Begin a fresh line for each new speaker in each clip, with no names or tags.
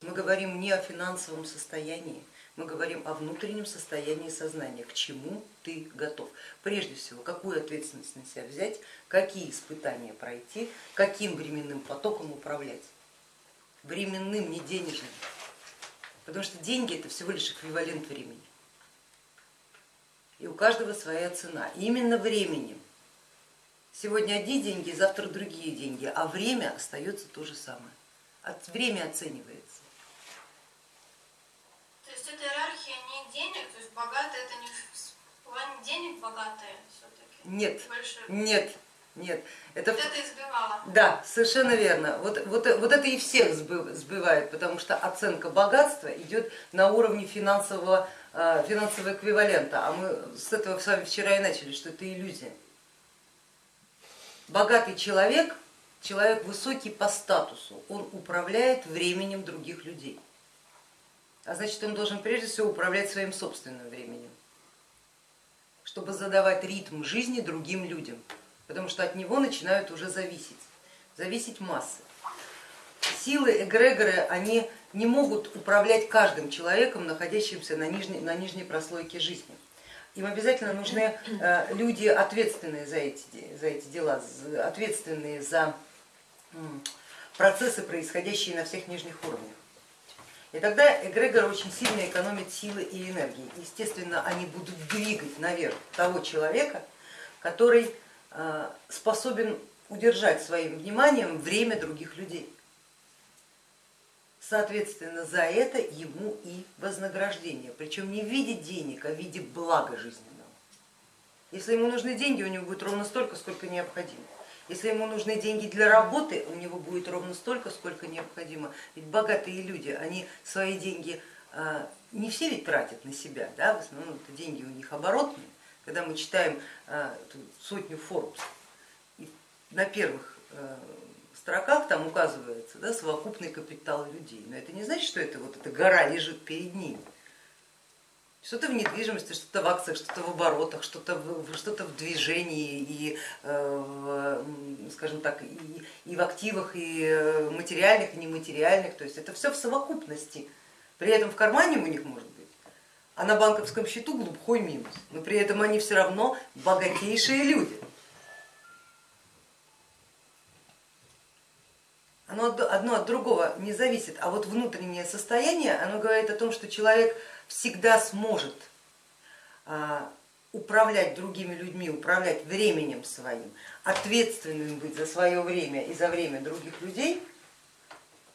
Мы говорим не о финансовом состоянии, мы говорим о внутреннем состоянии сознания, к чему ты готов. Прежде всего, какую ответственность на себя взять, какие испытания пройти, каким временным потоком управлять. Временным, не денежным. Потому что деньги это всего лишь эквивалент времени. И у каждого своя цена. И именно временем. Сегодня одни деньги, завтра другие деньги, а время остается то же самое. Время оценивается.
То есть это иерархия не денег, то есть богатые это не в плане денег богатые все-таки?
Нет, нет, нет.
Это, вот это избивало?
Да, совершенно верно. Вот, вот, вот это и всех сбивает, потому что оценка богатства идет на уровне финансового, э, финансового эквивалента, а мы с этого с вами вчера и начали, что это иллюзия. Богатый человек, человек высокий по статусу, он управляет временем других людей а значит он должен прежде всего управлять своим собственным временем, чтобы задавать ритм жизни другим людям, потому что от него начинают уже зависеть, зависеть массы. Силы эгрегоры, они не могут управлять каждым человеком, находящимся на нижней, на нижней прослойке жизни. Им обязательно нужны э, люди, ответственные за эти, за эти дела, ответственные за процессы, происходящие на всех нижних уровнях. И тогда эгрегор очень сильно экономит силы и энергии. Естественно, они будут двигать наверх того человека, который э, способен удержать своим вниманием время других людей. Соответственно, за это ему и вознаграждение, причем не в виде денег, а в виде блага жизненного. Если ему нужны деньги, у него будет ровно столько, сколько необходимо. Если ему нужны деньги для работы, у него будет ровно столько, сколько необходимо. Ведь богатые люди, они свои деньги а, не все ведь тратят на себя, да? в основном деньги у них оборотные. Когда мы читаем а, сотню Forbes, на первых а, строках там указывается да, совокупный капитал людей, но это не значит, что это вот эта гора лежит перед ними. Что-то в недвижимости, что-то в акциях, что-то в оборотах, что-то в, что в движении и, э, скажем так, и, и в активах, и э, материальных, и нематериальных. То есть это все в совокупности. При этом в кармане у них может быть, а на банковском счету глубокий минус. Но при этом они все равно богатейшие люди. Одно от другого не зависит, а вот внутреннее состояние, оно говорит о том, что человек всегда сможет а, управлять другими людьми, управлять временем своим, ответственным быть за свое время и за время других людей,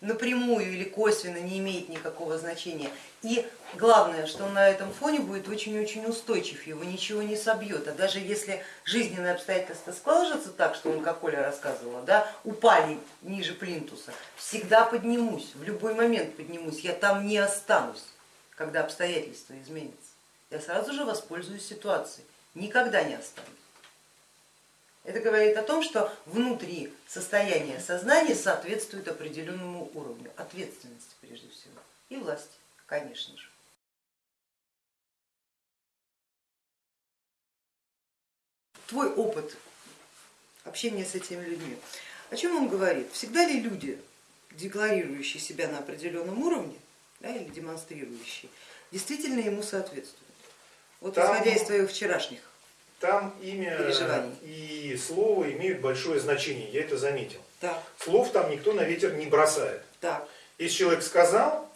напрямую или косвенно не имеет никакого значения. И главное, что он на этом фоне будет очень-очень устойчив, его ничего не собьет. А даже если жизненные обстоятельства складываются так, что он, как Оля рассказывала, да, упали ниже плинтуса, всегда поднимусь, в любой момент поднимусь, я там не останусь когда обстоятельства изменятся, я сразу же воспользуюсь ситуацией, никогда не останусь. Это говорит о том, что внутри состояние сознания соответствует определенному уровню ответственности прежде всего и власти, конечно же. Твой опыт общения с этими людьми, о чем он говорит? Всегда ли люди, декларирующие себя на определенном уровне, да, или демонстрирующий, действительно ему соответствует. Вот там, исходя из твоих вчерашних
Там имя и слово имеют большое значение, я это заметил.
Так.
Слов там никто на ветер не бросает.
Так.
Если человек сказал,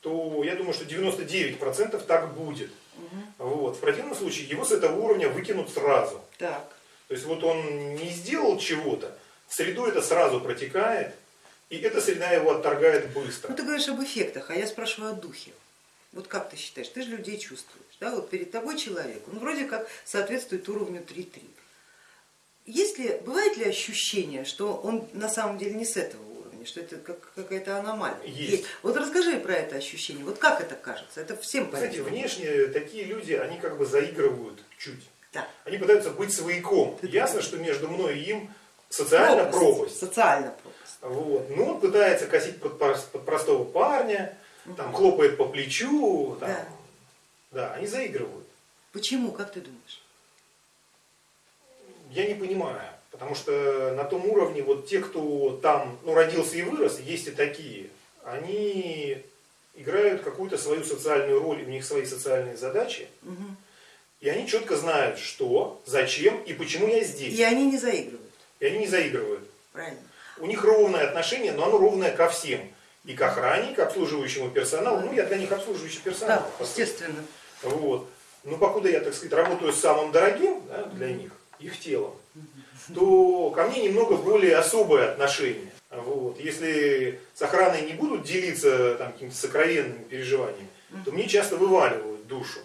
то я думаю, что 99% так будет. Угу. Вот. В противном случае его с этого уровня выкинут сразу.
Так.
То есть вот он не сделал чего-то, в среду это сразу протекает, и эта среда его отторгает быстро.
Ну ты говоришь об эффектах, а я спрашиваю о духе. Вот как ты считаешь, ты же людей чувствуешь, да? вот перед тобой человек, он вроде как соответствует уровню 3-3. Есть ли, бывает ли ощущение, что он на самом деле не с этого уровня, что это как, какая-то аномалия?
Есть. Есть.
Вот расскажи про это ощущение, вот как это кажется, это всем понятно.
Знаете, внешне такие люди, они как бы заигрывают чуть.
Да.
Они пытаются быть свояком. Ясно, что между мной и им социальная пропасть. пропасть.
Социальная пропасть.
Вот. Ну, он пытается косить под, под простого парня, там, хлопает по плечу, там, да. да, они заигрывают.
Почему, как ты думаешь?
Я не понимаю, потому что на том уровне вот те, кто там ну, родился и вырос, есть и такие, они играют какую-то свою социальную роль, у них свои социальные задачи,
Мгм.
и они четко знают, что, зачем и почему я здесь.
И они не заигрывают,
И они не заигрывают.
правильно?
У них ровное отношение, но оно ровное ко всем. И к охране, и к обслуживающему персоналу. Ну, я для них обслуживающий персонал.
Да, естественно.
Вот. Но покуда я, так сказать, работаю с самым дорогим да, для них, их телом, то ко мне немного более особое отношение. Вот. Если с охраной не будут делиться там, какими-то сокровенными переживаниями, то мне часто вываливают душу.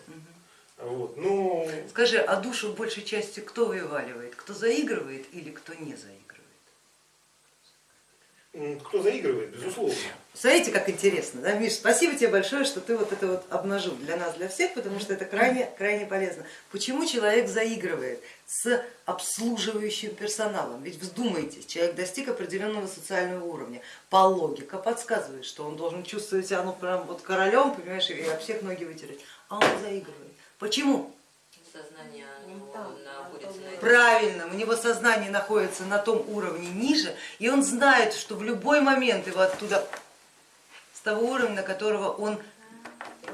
Вот. Ну,
Скажи, а душу большей частью кто вываливает? Кто заигрывает или кто не заигрывает?
кто заигрывает, безусловно.
Смотрите, как интересно, да, Миш, спасибо тебе большое, что ты вот это вот обнажил для нас, для всех, потому что это крайне, крайне полезно. Почему человек заигрывает с обслуживающим персоналом? Ведь вздумайтесь, человек достиг определенного социального уровня. По логика подсказывает, что он должен чувствовать себя ну прям вот королем, понимаешь, и об всех ноги вытереть. А он заигрывает. Почему?
Сознание.
Правильно, у него сознание находится на том уровне ниже, и он знает, что в любой момент его оттуда, того уровня, которого он,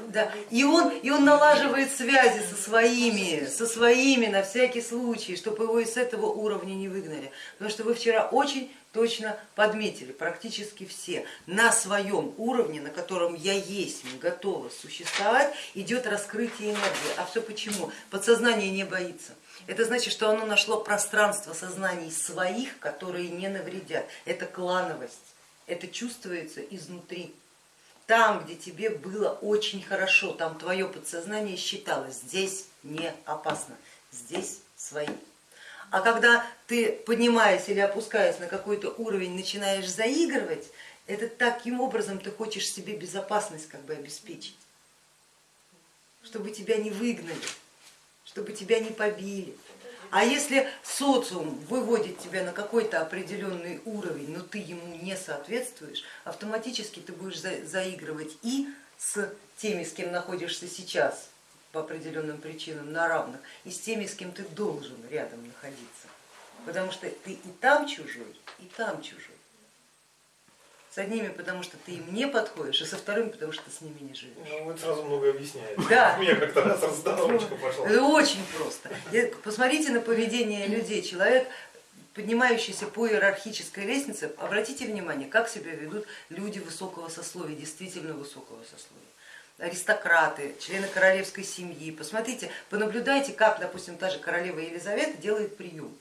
да, и он, и он налаживает связи со своими, со своими на всякий случай, чтобы его из этого уровня не выгнали. Потому что вы вчера очень точно подметили, практически все, на своем уровне, на котором я есть, готова существовать, идет раскрытие энергии. А все почему? Подсознание не боится. Это значит, что оно нашло пространство сознаний своих, которые не навредят. Это клановость, это чувствуется изнутри. Там, где тебе было очень хорошо, там твое подсознание считало, здесь не опасно, здесь свои. А когда ты, поднимаясь или опускаясь на какой-то уровень, начинаешь заигрывать, это таким образом ты хочешь себе безопасность как бы обеспечить, чтобы тебя не выгнали, чтобы тебя не побили. А если социум выводит тебя на какой-то определенный уровень, но ты ему не соответствуешь, автоматически ты будешь за- заигрывать и с теми, с кем находишься сейчас по определенным причинам на равных, и с теми, с кем ты должен рядом находиться. Потому что ты и там чужой, и там чужой. С одними, потому что ты им не подходишь, и со вторыми, потому что ты с ними не живешь.
Ну, это сразу многое объясняет.
Да.
У меня как-то раз раздорочка пошла.
Это очень просто. Посмотрите на поведение людей. Человек, поднимающийся по иерархической лестнице, обратите внимание, как себя ведут люди высокого сословия, действительно высокого сословия. Аристократы, члены королевской семьи. Посмотрите, понаблюдайте, как, допустим, та же королева Елизавета делает прием.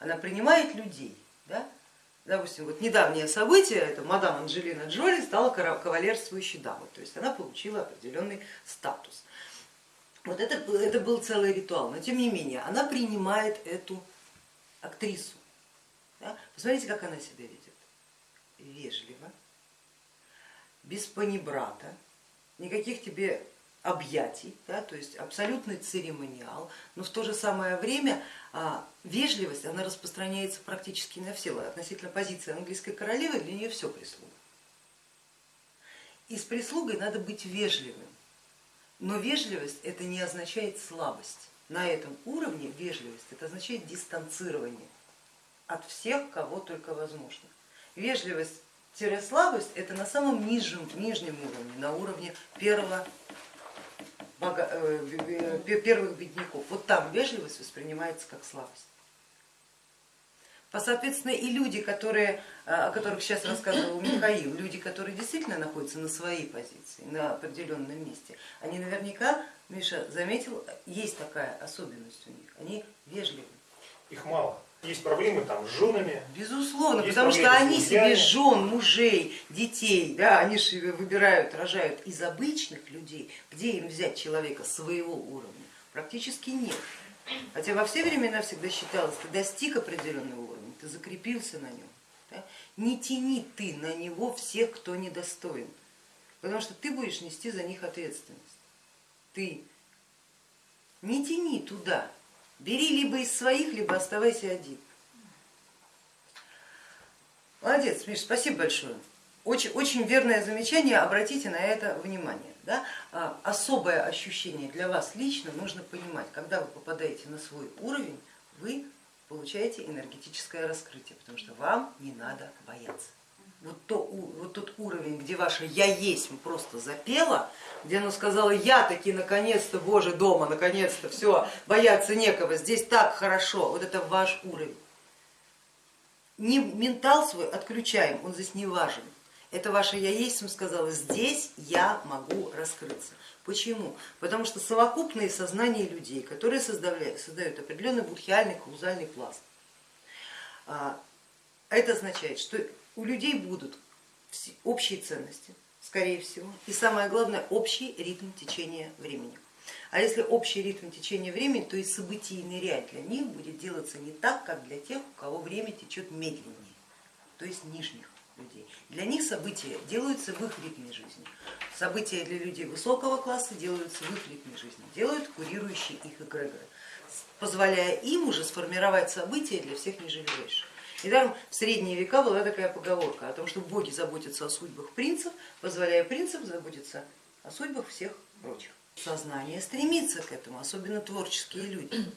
Она принимает людей. Да? Допустим, вот недавнее событие, это мадам Анджелина Джоли стала кавалерствующей дамой, то есть она получила определенный статус. Вот это, это был целый ритуал, но тем не менее она принимает эту актрису. да. Посмотрите, как она себя ведет. Вежливо, без панибрата, никаких тебе объятий, да, то есть абсолютный церемониал, но в то же самое время а, вежливость, она распространяется практически на все. Относительно позиции английской королевы для нее все прислуга. И с прислугой надо быть вежливым, но вежливость это не означает слабость. На этом уровне вежливость это означает дистанцирование от всех, кого только возможно. Вежливость-слабость это на самом нижнем, нижнем уровне, на уровне первого, э, э, первых бедняков. Вот там вежливость воспринимается как слабость. Соответственно и люди, которые, о которых сейчас рассказывал Михаил, люди, которые действительно находятся на своей позиции, на определенном месте, они наверняка, Миша заметил, есть такая особенность у них, они вежливы.
Их мало. Есть проблемы там с женами.
Безусловно, потому что они себе жен, мужей, детей, да, они же выбирают, рожают из обычных людей, где им взять человека своего уровня? Практически нет. Хотя во все времена всегда считалось, ты достиг определенного уровня, ты закрепился на нем. да, Не тяни ты на него всех, кто недостоин, потому что ты будешь нести за них ответственность. Ты не тяни туда, бери либо из своих, либо оставайся один. Молодец, Миш, спасибо большое. Очень, очень верное замечание, обратите на это внимание. Да? А, Особое ощущение для вас лично нужно понимать, когда вы попадаете на свой уровень, вы получаете энергетическое раскрытие, потому что вам не надо бояться. Вот, то, вот тот уровень, где ваше я есть просто запела, где оно сказала, я таки наконец-то, боже, дома, наконец-то, все, бояться некого, здесь так хорошо, вот это ваш уровень. Не ментал свой отключаем, он здесь не важен. Это ваше я есть, сказала, здесь я могу раскрыться. Почему? Потому что совокупные сознания людей, которые создают, определенный будхиальный каузальный пласт, а, это означает, что у людей будут общие ценности, скорее всего, и самое главное, общий ритм течения времени. А если общий ритм течения времени, то и событийный ряд для них будет делаться не так, как для тех, у кого время течет медленнее, то есть нижних людей. Для них события делаются в их ритме жизни. События для людей высокого класса делаются в их ритме жизни, делают курирующие их эгрегоры, позволяя им уже сформировать события для всех ниже выше. Недаром в средние века была такая поговорка о том, что боги заботятся о судьбах принцев, позволяя принцам заботиться о судьбах всех прочих. Сознание стремится к этому, особенно творческие люди.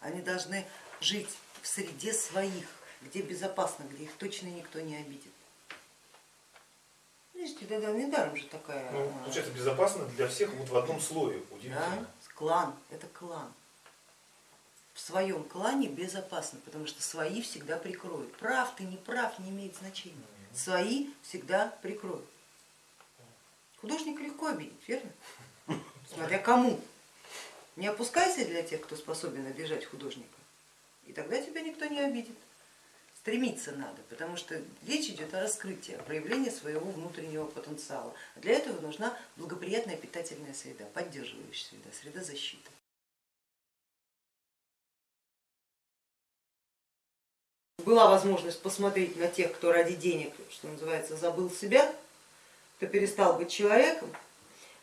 Они должны жить в среде своих, где безопасно, где их точно никто не обидит. Видите, тогда недаром же такая...
Ну, получается, безопасно для всех вот в одном слое.
да,
Удивительно.
клан, это клан. В своем клане безопасно, потому что свои всегда прикроют. Прав ты, не прав, не имеет значения. Свои всегда прикроют. Художника легко обидеть, верно? Смотря кому. Не опускайся для тех, кто способен обижать художника, и тогда тебя никто не обидит. Стремиться надо, потому что речь идет о раскрытии, о проявлении своего внутреннего потенциала. Для этого нужна благоприятная питательная среда, поддерживающая среда, среда защиты. Была возможность посмотреть на тех, кто ради денег, что называется, забыл себя, кто перестал быть человеком.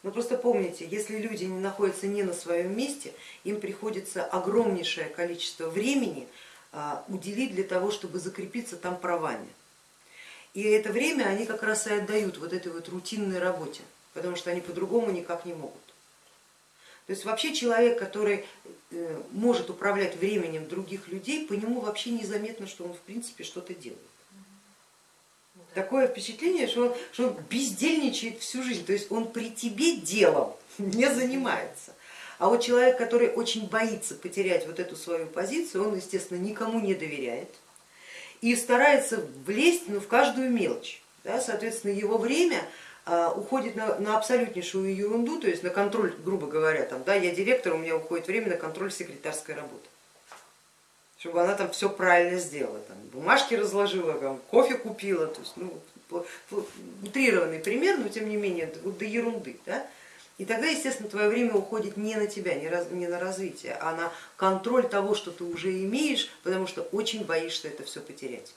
Но просто помните, если люди не находятся не на своем месте, им приходится огромнейшее количество времени а, уделить для того, чтобы закрепиться там правами. И это время они как раз и отдают вот этой вот рутинной работе, потому что они по-другому никак не могут. То есть вообще человек, который э, может управлять временем других людей, по нему вообще незаметно, что он в принципе что-то делает. Такое впечатление, что он, что он бездельничает всю жизнь, то есть он при тебе делом не занимается. А вот человек, который очень боится потерять вот эту свою позицию, он, естественно, никому не доверяет и старается влезть ну, в каждую мелочь. Да, соответственно, его время уходит на, на абсолютнейшую ерунду, то есть на контроль, грубо говоря, там, да, я директор, у меня уходит время на контроль секретарской работы чтобы она там все правильно сделала, там, бумажки разложила, там, кофе купила, то есть, ну, утрированный пример, но тем не менее до ерунды. Да? И тогда, естественно, твое время уходит не на тебя, не, раз, не на развитие, а на контроль того, что ты уже имеешь, потому что очень боишься это все потерять.